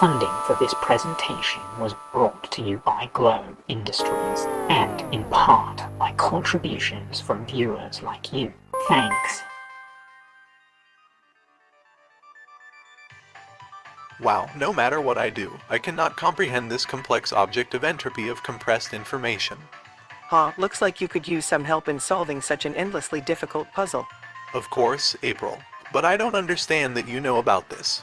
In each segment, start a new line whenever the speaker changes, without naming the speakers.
Funding for this presentation was brought to you by Globe Industries and in part by contributions from viewers like you. Thanks.
Wow, no matter what I do, I cannot comprehend this complex object of entropy of compressed information.
Huh, looks like you could use some help in solving such an endlessly difficult puzzle.
Of course, April. But I don't understand that you know about this.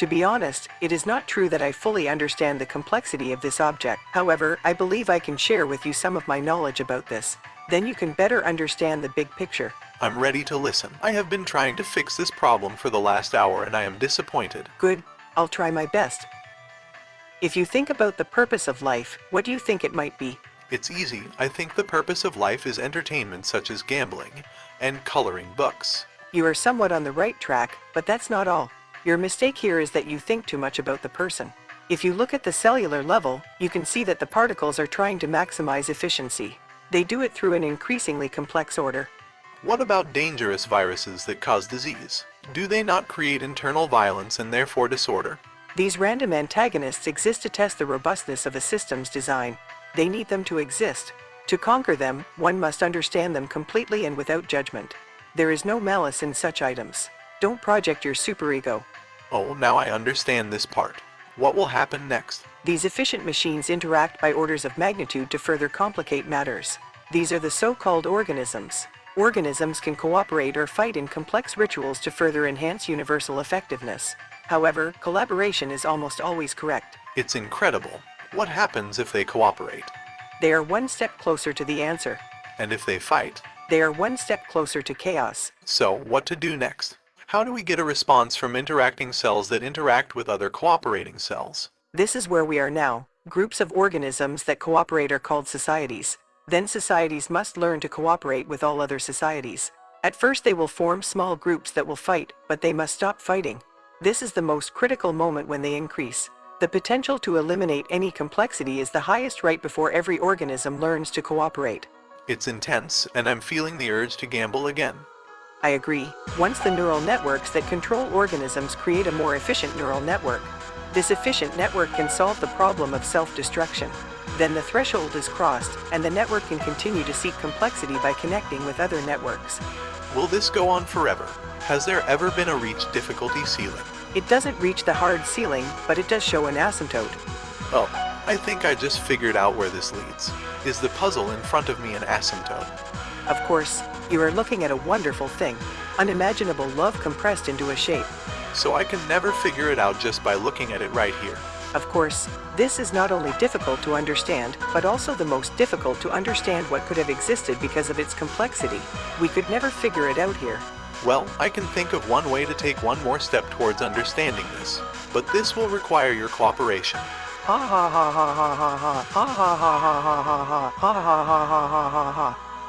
To be honest, it is not true that I fully understand the complexity of this object. However, I believe I can share with you some of my knowledge about this. Then you can better understand the big picture.
I'm ready to listen. I have been trying to fix this problem for the last hour and I am disappointed.
Good, I'll try my best. If you think about the purpose of life, what do you think it might be?
It's easy. I think the purpose of life is entertainment such as gambling and coloring books.
You are somewhat on the right track, but that's not all. Your mistake here is that you think too much about the person. If you look at the cellular level, you can see that the particles are trying to maximize efficiency. They do it through an increasingly complex order.
What about dangerous viruses that cause disease? Do they not create internal violence and therefore disorder?
These random antagonists exist to test the robustness of a system's design. They need them to exist. To conquer them, one must understand them completely and without judgment. There is no malice in such items. Don't project your superego.
Oh, now I understand this part. What will happen next?
These efficient machines interact by orders of magnitude to further complicate matters. These are the so-called organisms. Organisms can cooperate or fight in complex rituals to further enhance universal effectiveness. However, collaboration is almost always correct.
It's incredible. What happens if they cooperate?
They are one step closer to the answer.
And if they fight?
They are one step closer to chaos.
So, what to do next? How do we get a response from interacting cells that interact with other cooperating cells?
This is where we are now. Groups of organisms that cooperate are called societies. Then societies must learn to cooperate with all other societies. At first they will form small groups that will fight, but they must stop fighting. This is the most critical moment when they increase. The potential to eliminate any complexity is the highest right before every organism learns to cooperate.
It's intense, and I'm feeling the urge to gamble again.
I agree. Once the neural networks that control organisms create a more efficient neural network, this efficient network can solve the problem of self-destruction. Then the threshold is crossed, and the network can continue to seek complexity by connecting with other networks.
Will this go on forever? Has there ever been a reach difficulty ceiling?
It doesn't reach the hard ceiling, but it does show an asymptote.
Oh, I think I just figured out where this leads. Is the puzzle in front of me an asymptote?
Of course, you are looking at a wonderful thing, unimaginable love compressed into a shape.
So I can never figure it out just by looking at it right here.
Of course, this is not only difficult to understand, but also the most difficult to understand what could have existed because of its complexity. We could never figure it out here.
Well, I can think of one way to take one more step towards understanding this, but this will require your cooperation.
Ha ha ha ha ha ha ha ha ha ha ha ha ha ha ha ha ha ha ha ha
Ha ha